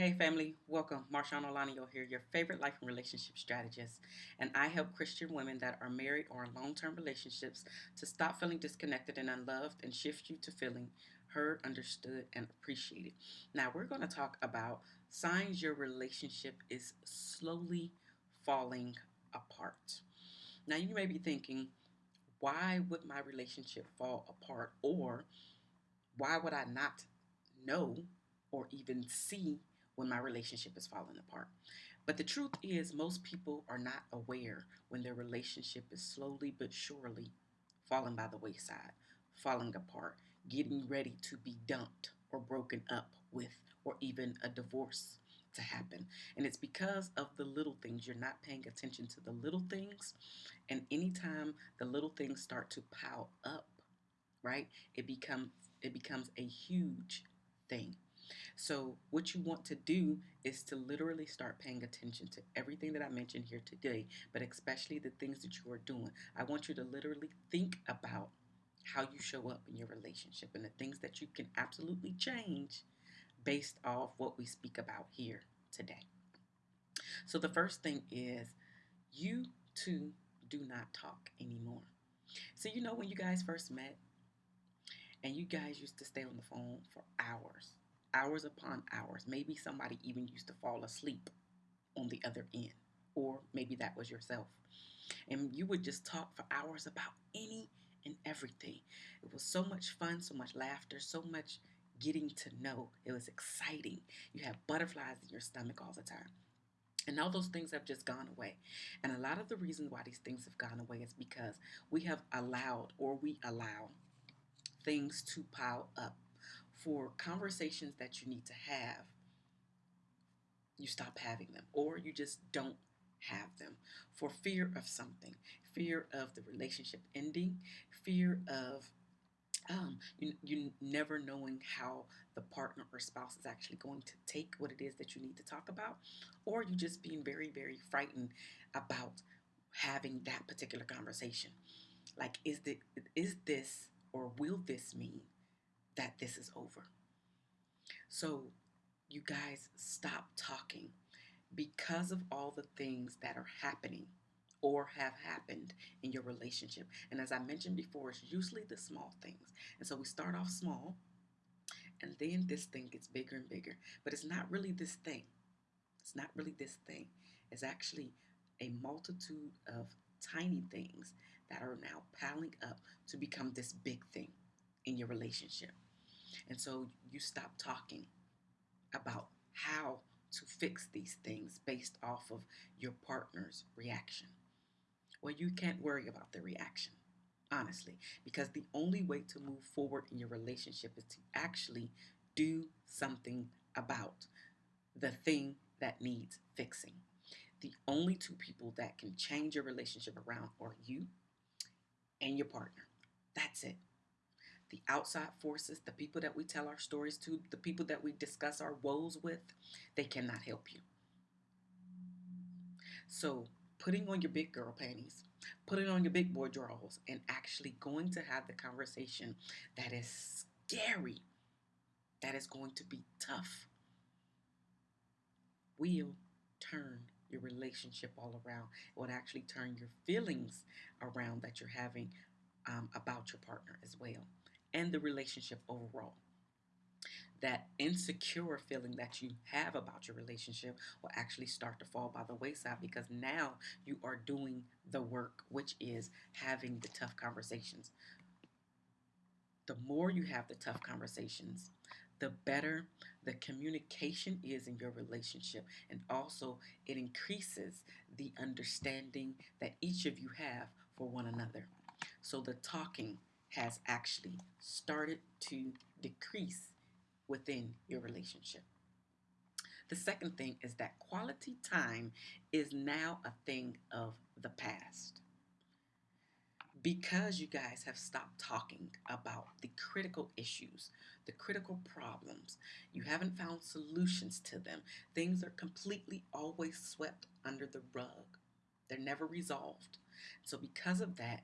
Hey family, welcome. Marshawn Olanio here, your favorite life and relationship strategist. And I help Christian women that are married or in long-term relationships to stop feeling disconnected and unloved and shift you to feeling heard, understood, and appreciated. Now we're going to talk about signs your relationship is slowly falling apart. Now you may be thinking, why would my relationship fall apart? Or why would I not know or even see when my relationship is falling apart. But the truth is, most people are not aware when their relationship is slowly but surely falling by the wayside, falling apart, getting ready to be dumped or broken up with, or even a divorce to happen. And it's because of the little things. You're not paying attention to the little things. And anytime the little things start to pile up, right, it becomes it becomes a huge thing. So what you want to do is to literally start paying attention to everything that I mentioned here today, but especially the things that you are doing. I want you to literally think about how you show up in your relationship and the things that you can absolutely change based off what we speak about here today. So the first thing is you two do not talk anymore. So you know when you guys first met and you guys used to stay on the phone for hours hours upon hours. Maybe somebody even used to fall asleep on the other end, or maybe that was yourself. And you would just talk for hours about any and everything. It was so much fun, so much laughter, so much getting to know. It was exciting. You have butterflies in your stomach all the time. And all those things have just gone away. And a lot of the reasons why these things have gone away is because we have allowed or we allow things to pile up for conversations that you need to have, you stop having them or you just don't have them for fear of something fear of the relationship ending fear of um, you, you never knowing how the partner or spouse is actually going to take what it is that you need to talk about or you just being very very frightened about having that particular conversation. Like is the is this or will this mean that this is over. So, you guys stop talking because of all the things that are happening or have happened in your relationship. And as I mentioned before, it's usually the small things. And so we start off small, and then this thing gets bigger and bigger. But it's not really this thing. It's not really this thing. It's actually a multitude of tiny things that are now piling up to become this big thing in your relationship. And so you stop talking about how to fix these things based off of your partner's reaction. Well, you can't worry about the reaction, honestly, because the only way to move forward in your relationship is to actually do something about the thing that needs fixing. The only two people that can change your relationship around are you and your partner. That's it the outside forces, the people that we tell our stories to, the people that we discuss our woes with, they cannot help you. So, putting on your big girl panties, putting on your big boy drawers, and actually going to have the conversation that is scary, that is going to be tough, will turn your relationship all around. It would actually turn your feelings around that you're having um, about your partner as well and the relationship overall. That insecure feeling that you have about your relationship will actually start to fall by the wayside because now you are doing the work, which is having the tough conversations. The more you have the tough conversations, the better the communication is in your relationship. And also, it increases the understanding that each of you have for one another. So, the talking has actually started to decrease within your relationship. The second thing is that quality time is now a thing of the past. Because you guys have stopped talking about the critical issues, the critical problems, you haven't found solutions to them, things are completely always swept under the rug. They're never resolved. So, because of that,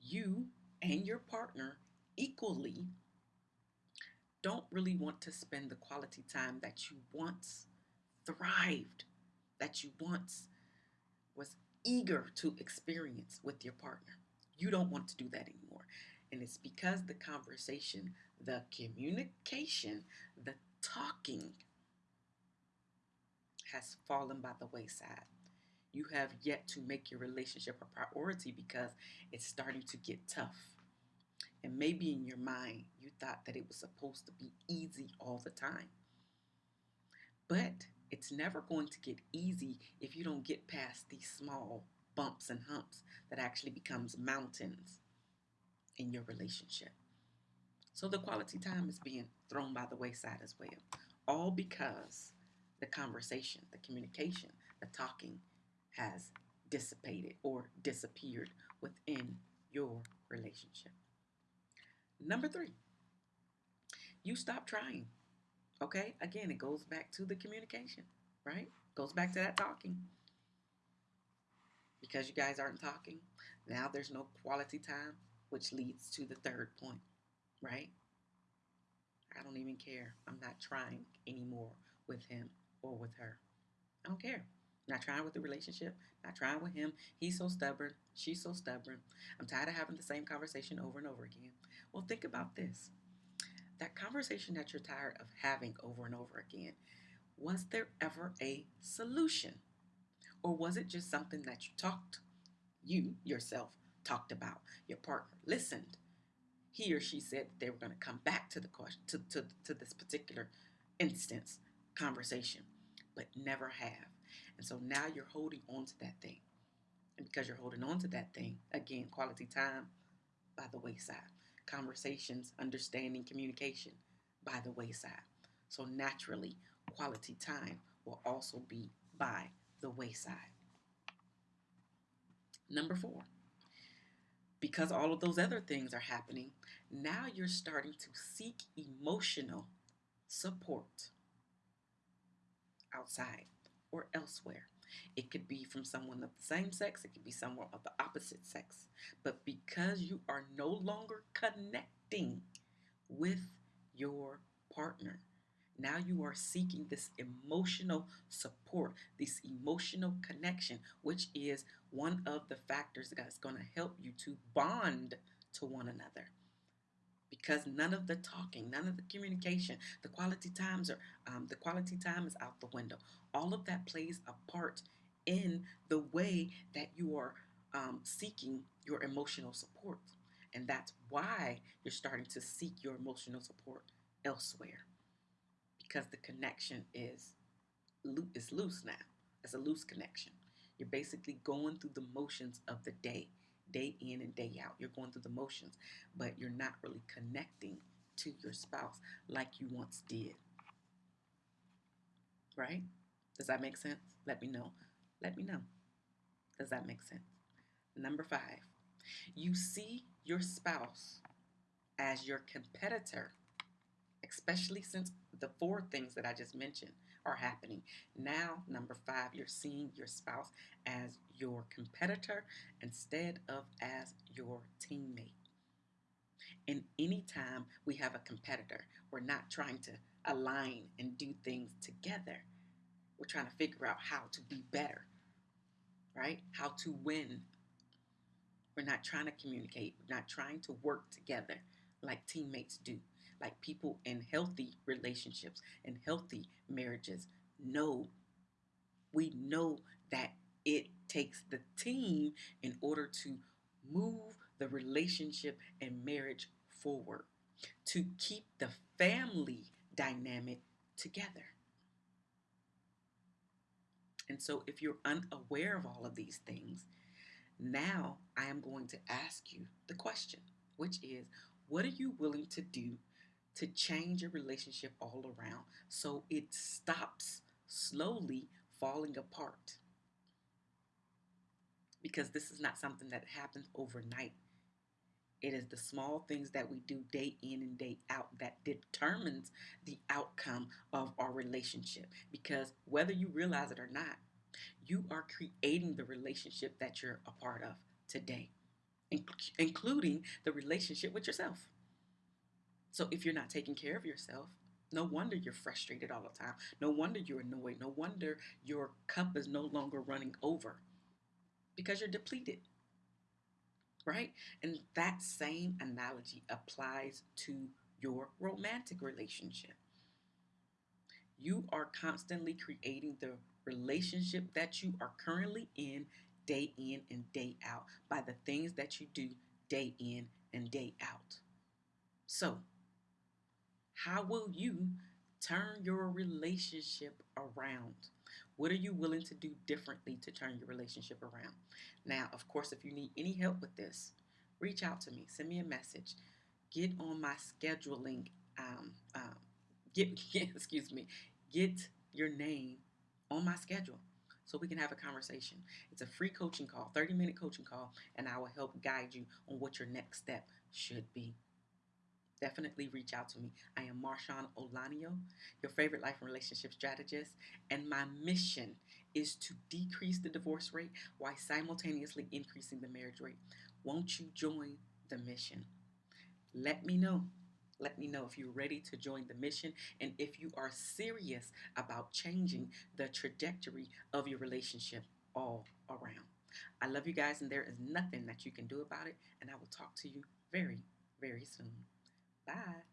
you and mm-hmm. your partner equally don't really want to spend the quality time that you once thrived, that you once was eager to experience with your partner. You don't want to do that anymore. And it's because the conversation, the communication, the talking has fallen by the wayside. You have yet to make your relationship a priority because it's starting to get tough. And maybe in your mind, you thought that it was supposed to be easy all the time. But it's never going to get easy if you don't get past these small bumps and humps that actually becomes mountains in your relationship. So the quality time is being thrown by the wayside as well. All because the conversation, the communication, the talking has dissipated or disappeared within your relationship. Number three, you stop trying. Okay, again, it goes back to the communication, right? Goes back to that talking. Because you guys aren't talking, now there's no quality time, which leads to the third point, right? I don't even care. I'm not trying anymore with him or with her. I don't care. Not trying with the relationship, not trying with him. He's so stubborn. She's so stubborn. I'm tired of having the same conversation over and over again. Well, think about this. That conversation that you're tired of having over and over again, was there ever a solution? Or was it just something that you talked, you yourself talked about, your partner listened? He or she said they were going to come back to the question, to, to, to this particular instance, conversation, but never have. And so now you're holding on to that thing. And because you're holding on to that thing, again, quality time by the wayside, conversations, understanding, communication by the wayside. So naturally, quality time will also be by the wayside. Number four, because all of those other things are happening, now you're starting to seek emotional support outside or elsewhere. It could be from someone of the same sex, it could be someone of the opposite sex. But because you are no longer connecting with your partner, now you are seeking this emotional support, this emotional connection, which is one of the factors that's going to help you to bond to one another because none of the talking, none of the communication, the quality times are um, the quality time is out the window. All of that plays a part in the way that you are um, seeking your emotional support, and that's why you're starting to seek your emotional support elsewhere because the connection is is loose now. It's a loose connection. You're basically going through the motions of the day day in and day out. You're going through the motions, but you're not really connecting to your spouse like you once did. Right? Does that make sense? Let me know. Let me know. Does that make sense? Number five, you see your spouse as your competitor, especially since the four things that I just mentioned are happening. Now, number five, you're seeing your spouse as your competitor instead of as your teammate. And anytime we have a competitor, we're not trying to align and do things together. We're trying to figure out how to be better, right? How to win. We're not trying to communicate. We're not trying to work together like teammates do like people in healthy relationships and healthy marriages know. We know that it takes the team in order to move the relationship and marriage forward, to keep the family dynamic together. And so, if you're unaware of all of these things, now I am going to ask you the question, which is what are you willing to do to change your relationship all around so it stops slowly falling apart. Because this is not something that happens overnight. It is the small things that we do day in and day out that determines the outcome of our relationship. Because whether you realize it or not, you are creating the relationship that you're a part of today, including the relationship with yourself. So if you're not taking care of yourself, no wonder you're frustrated all the time. No wonder you're annoyed. No wonder your cup is no longer running over because you're depleted. Right? And that same analogy applies to your romantic relationship. You are constantly creating the relationship that you are currently in day in and day out by the things that you do day in and day out. So, how will you turn your relationship around? What are you willing to do differently to turn your relationship around? Now, of course, if you need any help with this, reach out to me, send me a message, get on my scheduling, um, um, get, get, excuse me, get your name on my schedule so we can have a conversation. It's a free coaching call, 30 minute coaching call, and I will help guide you on what your next step should be. Definitely reach out to me. I am Marshawn Olanio, your favorite life and relationship strategist, and my mission is to decrease the divorce rate while simultaneously increasing the marriage rate. Won't you join the mission? Let me know. Let me know if you're ready to join the mission and if you are serious about changing the trajectory of your relationship all around. I love you guys, and there is nothing that you can do about it. And I will talk to you very, very soon. Bye.